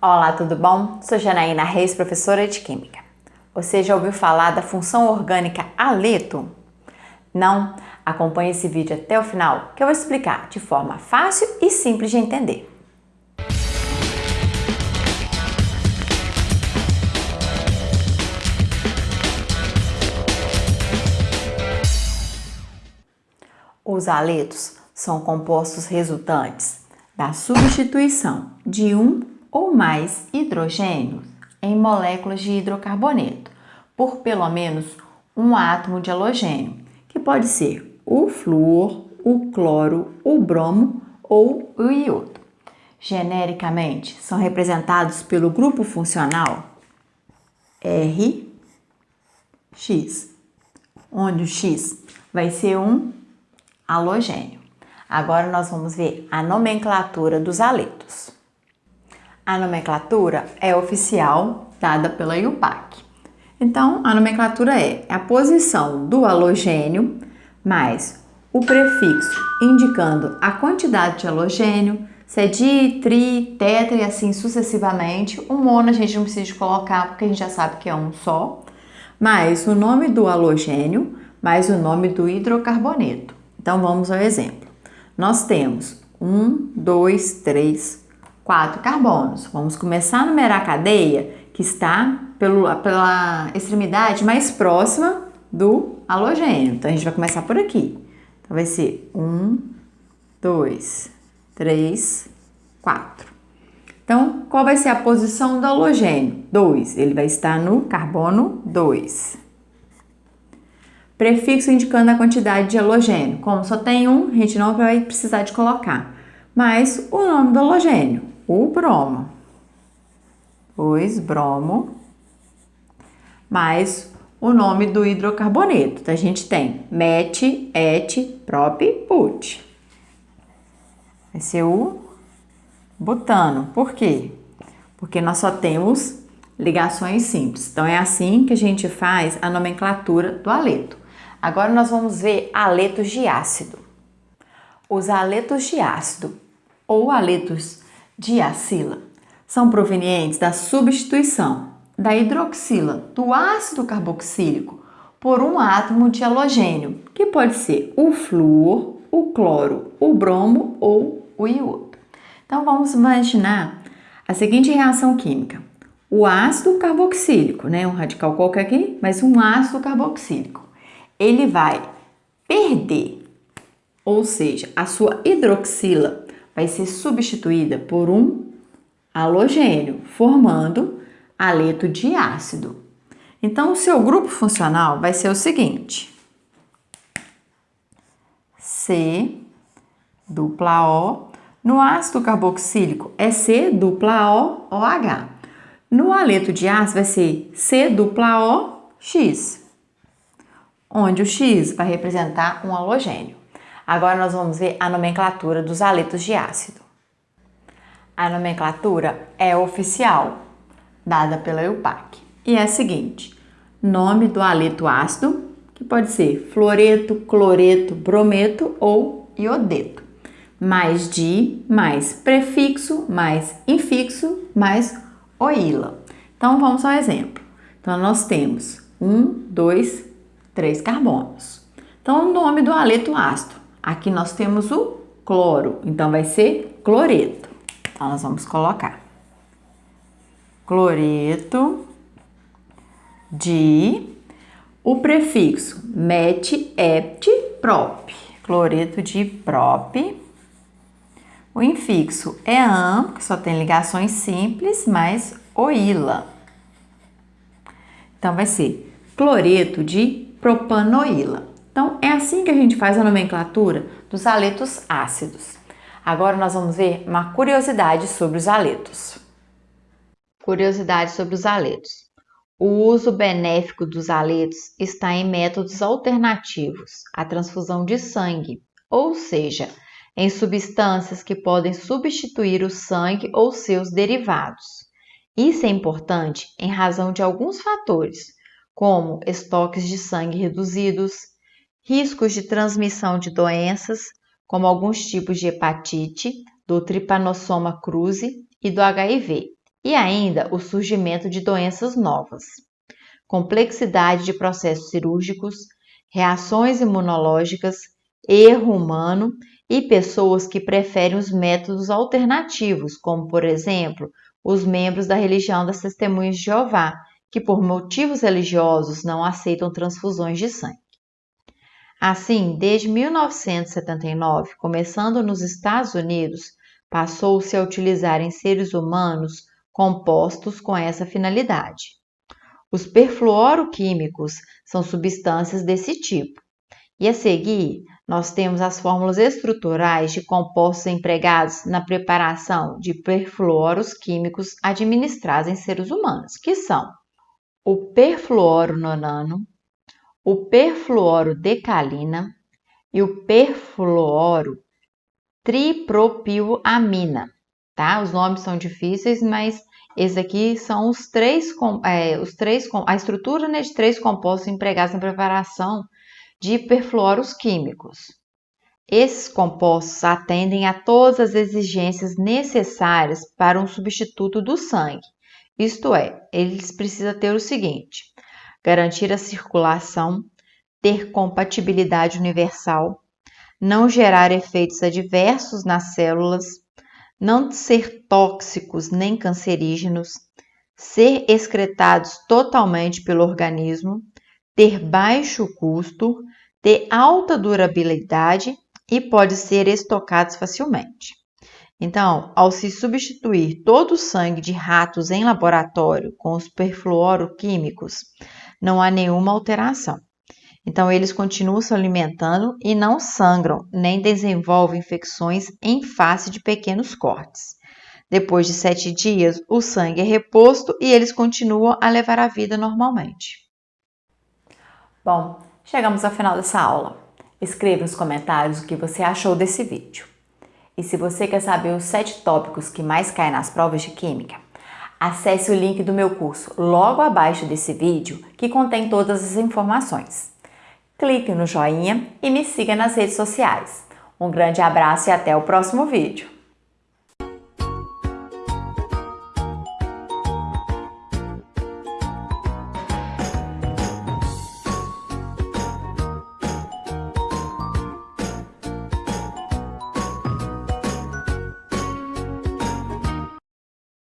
Olá, tudo bom? Sou Janaína Reis, professora de Química. Você já ouviu falar da função orgânica aleto? Não? Acompanhe esse vídeo até o final que eu vou explicar de forma fácil e simples de entender. Os aletos são compostos resultantes da substituição de um ou mais hidrogênios em moléculas de hidrocarboneto por pelo menos um átomo de halogênio, que pode ser o flúor, o cloro, o bromo ou o iodo. Genericamente, são representados pelo grupo funcional R, X, onde o X vai ser um halogênio. Agora nós vamos ver a nomenclatura dos aletos. A nomenclatura é oficial dada pela IUPAC. Então, a nomenclatura é a posição do halogênio mais o prefixo indicando a quantidade de halogênio, se é di, tri, tetra e assim sucessivamente. O mono a gente não precisa colocar porque a gente já sabe que é um só. Mais o nome do halogênio, mais o nome do hidrocarboneto. Então vamos ao exemplo. Nós temos um, dois, três, quatro carbonos. Vamos começar a numerar a cadeia que está pelo, pela extremidade mais próxima do halogênio. Então, a gente vai começar por aqui. Então, vai ser um, dois, três, quatro. Então, qual vai ser a posição do halogênio? 2. Ele vai estar no carbono 2. Prefixo indicando a quantidade de halogênio. Como só tem um, a gente não vai precisar de colocar. Mas o nome do halogênio o bromo. Pois bromo mais o nome do hidrocarboneto. Então, a gente tem met, et, prop, put. Vai ser o butano. Por quê? Porque nós só temos ligações simples. Então, é assim que a gente faz a nomenclatura do aleto. Agora, nós vamos ver aletos de ácido. Os aletos de ácido ou aletos diacila são provenientes da substituição da hidroxila do ácido carboxílico por um átomo de halogênio, que pode ser o flúor, o cloro, o bromo ou o iodo. Então vamos imaginar a seguinte reação química. O ácido carboxílico, né, um radical qualquer aqui, mas um ácido carboxílico, ele vai perder, ou seja, a sua hidroxila vai ser substituída por um halogênio, formando aleto de ácido. Então, o seu grupo funcional vai ser o seguinte: C dupla O. No ácido carboxílico é C dupla O OH. No aleto de ácido vai ser C dupla O X, onde o X vai representar um halogênio. Agora nós vamos ver a nomenclatura dos aletos de ácido. A nomenclatura é oficial, dada pela EUPAC, e é a seguinte: nome do aleto ácido, que pode ser fluoreto, cloreto, brometo ou iodeto, mais di, mais prefixo, mais infixo, mais oíla. Então vamos ao exemplo. Então nós temos um, dois, três carbonos. Então o nome do aleto ácido Aqui nós temos o cloro, então vai ser cloreto. Então, nós vamos colocar cloreto de o prefixo met, ept, prop. Cloreto de prop. O infixo é am, que só tem ligações simples, mais oila. Então, vai ser cloreto de propanoíla. Então, é assim que a gente faz a nomenclatura dos aletos ácidos. Agora nós vamos ver uma curiosidade sobre os aletos. Curiosidade sobre os aletos. O uso benéfico dos aletos está em métodos alternativos à transfusão de sangue, ou seja, em substâncias que podem substituir o sangue ou seus derivados. Isso é importante em razão de alguns fatores, como estoques de sangue reduzidos, riscos de transmissão de doenças, como alguns tipos de hepatite, do tripanossoma cruzi e do HIV, e ainda o surgimento de doenças novas, complexidade de processos cirúrgicos, reações imunológicas, erro humano e pessoas que preferem os métodos alternativos, como, por exemplo, os membros da religião das Testemunhas de Jeová, que por motivos religiosos não aceitam transfusões de sangue. Assim, desde 1979, começando nos Estados Unidos, passou-se a utilizar em seres humanos compostos com essa finalidade. Os perfluoroquímicos são substâncias desse tipo. E a seguir, nós temos as fórmulas estruturais de compostos empregados na preparação de perfluoros químicos administrados em seres humanos, que são o perfluorononano, o perfluorodecalina e o perfluoro tripropilamina, tá? Os nomes são difíceis, mas esses aqui são os três, é, os três a estrutura né, de três compostos empregados na preparação de perfluoros químicos. Esses compostos atendem a todas as exigências necessárias para um substituto do sangue. Isto é, eles precisam ter o seguinte: garantir a circulação, ter compatibilidade universal, não gerar efeitos adversos nas células, não ser tóxicos nem cancerígenos, ser excretados totalmente pelo organismo, ter baixo custo, ter alta durabilidade e pode ser estocados facilmente. Então, ao se substituir todo o sangue de ratos em laboratório com os perfluoroquímicos, não há nenhuma alteração. Então, eles continuam se alimentando e não sangram, nem desenvolvem infecções em face de pequenos cortes. Depois de sete dias, o sangue é reposto e eles continuam a levar a vida normalmente. Bom, chegamos ao final dessa aula. Escreva nos comentários o que você achou desse vídeo. E se você quer saber os sete tópicos que mais caem nas provas de Química, acesse o link do meu curso logo abaixo desse vídeo que contém todas as informações. Clique no joinha e me siga nas redes sociais. Um grande abraço e até o próximo vídeo!